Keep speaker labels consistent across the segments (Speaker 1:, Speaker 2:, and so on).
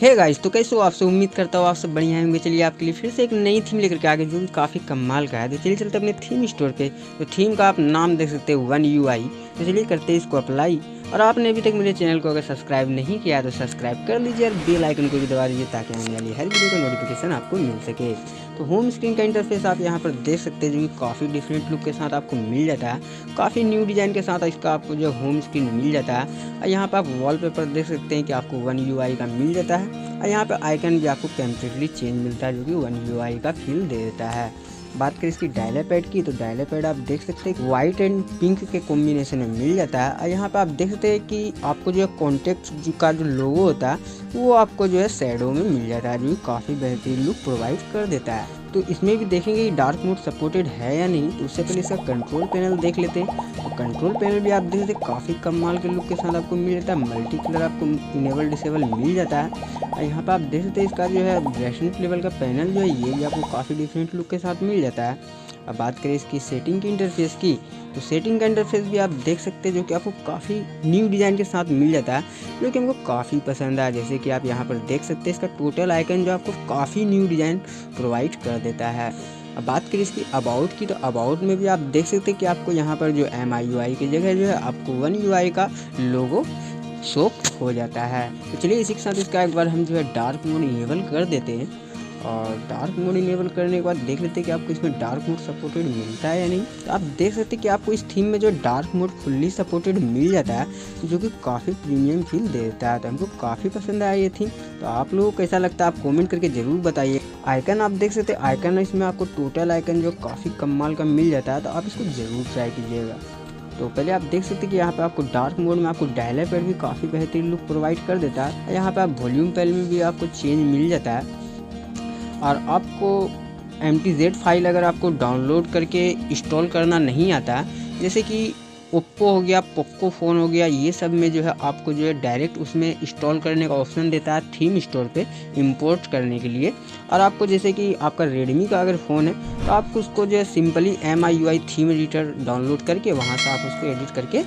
Speaker 1: Hey guys तो कैसे हो आपसे उम्मीद करता हूँ आप सब बढ़िया होंगे। चलिए आपके लिए फिर से एक नई थीम लेकर के आगे जो काफ़ी कमाल का है। तो चलिए चलते अपने थीम स्टोर पे। तो थीम का आप नाम देख सकते हो वन यू आई तो चलिए करते हैं इसको अप्लाई और आपने अभी तक मेरे चैनल को अगर सब्सक्राइब नहीं किया तो सब्सक्राइब कर लीजिए और बेल आइकन को भी दबा दीजिए ताकि आने वाली हर वीडियो का नोटिफिकेशन आपको मिल सके। तो होम स्क्रीन का इंटरफेस आप यहाँ पर देख सकते हैं, जो कि काफ़ी डिफरेंट लुक के साथ आपको मिल जाता है। काफ़ी न्यू डिज़ाइन के साथ इसका आपको जो होम स्क्रीन मिल जाता है। और यहाँ पर आप वॉलपेपर देख सकते हैं कि आपको वन यूआई का मिल जाता है। और यहाँ पर आइकन भी आपको कम्प्लीटली चेंज मिलता है, जो कि वन यूआई का फील दे देता है। बात करें इसकी डायला पैड की तो डायला पैड आप देख सकते हैं व्हाइट एंड पिंक के कॉम्बिनेशन में मिल जाता है। और यहाँ पे आप देख सकते हैं कि आपको जो है कॉन्टेक्ट का जो लोगो होता है, वो आपको जो है सैडो में मिल जाता है। जो काफ़ी बेहतरीन लुक प्रोवाइड कर देता है। तो इसमें भी देखेंगे डार्क मोड सपोर्टेड है या नहीं तो उससे पहले इसका कंट्रोल पैनल देख लेते हैं। तो कंट्रोल पैनल भी आप देख सकते काफ़ी कम माल के लुक के साथ आपको मिल जाता है मल्टी कलर आपको इनेबल डिसेबल मिल जाता है। और यहाँ पर आप देख सकते हैं इसका जो है ब्राइटनेस लेवल का पैनल जो है, ये भी आपको काफ़ी डिफरेंट लुक के साथ मिल जाता है। अब बात करें इसकी सेटिंग की इंटरफेस की तो सेटिंग का इंटरफेस भी आप देख सकते हैं, जो कि आपको काफ़ी न्यू डिज़ाइन के साथ मिल जाता है, जो कि हमको काफ़ी पसंद आया। जैसे कि आप यहाँ पर देख सकते हैं, इसका टोटल आइकन जो आपको काफ़ी न्यू डिज़ाइन प्रोवाइड कर देता है। अब बात करें इसकी अबाउट की तो अबाउट में भी आप देख सकते हैं कि आपको यहाँ पर जो एम आई यू आई की जगह जो है, आपको वन यू आई का लोगो शो हो जाता है। तो चलिए इसी के साथ इसका एक बार हम जो है डार्क मोड इनेबल कर देते हैं। और डार्क मोड इनेबल करने के बाद देख लेते हैं कि आपको इसमें डार्क मोड सपोर्टेड मिलता है या नहीं। तो आप देख सकते हैं कि आपको इस थीम में जो डार्क मोड फुल्ली सपोर्टेड मिल जाता है, जो कि काफ़ी प्रीमियम फील देता है। तो हमको काफ़ी पसंद आया ये थीम तो आप लोगों को कैसा लगता है आप कॉमेंट करके ज़रूर बताइए। आइकन आप देख सकते हैं आइकन इसमें आपको टोटल आइकन जो काफ़ी कमाल का मिल जाता है तो आप इसको ज़रूर ट्राई कीजिएगा। तो पहले आप देख सकते हैं कि यहाँ पे आपको डार्क मोड में आपको डायलर पर भी काफ़ी बेहतरीन लुक प्रोवाइड कर देता है। यहाँ पे आप वॉल्यूम पैल में भी आपको चेंज मिल जाता है। और आपको एम टी फ़ाइल अगर आपको डाउनलोड करके इंस्टॉल करना नहीं आता, जैसे कि ओप्पो हो गया पोको फ़ोन हो गया, ये सब में जो है आपको जो है डायरेक्ट उसमें इंस्टॉल करने का ऑप्शन देता है थीम स्टोर पे इंपोर्ट करने के लिए। और आपको जैसे कि आपका रेडमी का अगर फ़ोन है तो आप उसको जो है simply M I U I theme editor download करके वहाँ से आप उसको एडिट करके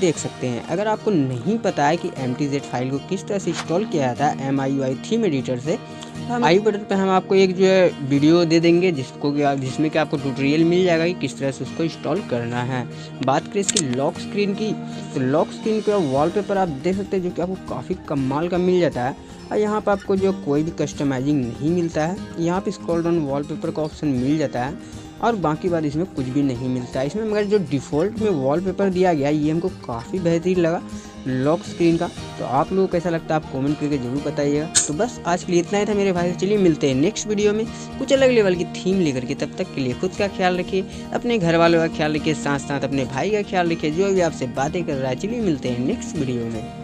Speaker 1: देख सकते हैं। अगर आपको नहीं पता है कि एम टी जेड फ़ाइल को किस तरह से इंस्टॉल किया जाता है M I U I theme editor से हम आई बटन पर हम आपको एक जो है वीडियो दे देंगे जिसको कि आप जिसमें कि आपको ट्यूटोरियल मिल जाएगा कि किस तरह से उसको इंस्टॉल करना है। बात करें इसकी लॉक स्क्रीन की तो लॉक स्क्रीन का वॉलपेपर आप देख सकते हैं जो कि आपको काफ़ी कमाल का मिल जाता है। और यहाँ पर आपको जो कोई भी कस्टमाइजिंग नहीं मिलता है। यहाँ पे स्क्रॉल डाउन वॉलपेपर का ऑप्शन मिल जाता है। और बाकी बात इसमें कुछ भी नहीं मिलता है। इसमें मगर जो डिफ़ॉल्ट में वॉलपेपर दिया गया ये हमको काफ़ी बेहतरीन लगा लॉक स्क्रीन का। तो आप लोगों को कैसा लगता है, आप कमेंट करके ज़रूर बताइएगा। तो बस आज के लिए इतना ही था मेरे भाई। चलिए मिलते हैं नेक्स्ट वीडियो में कुछ अलग लेवल की थीम लेकर के। तब तक के लिए खुद का ख्याल रखिए, अपने घर वालों का ख्याल रखिए साथ साथ अपने भाई का ख्याल रखिए। जो भी आपसे बातें कर रहा है, चलिए मिलते हैं नेक्स्ट वीडियो में।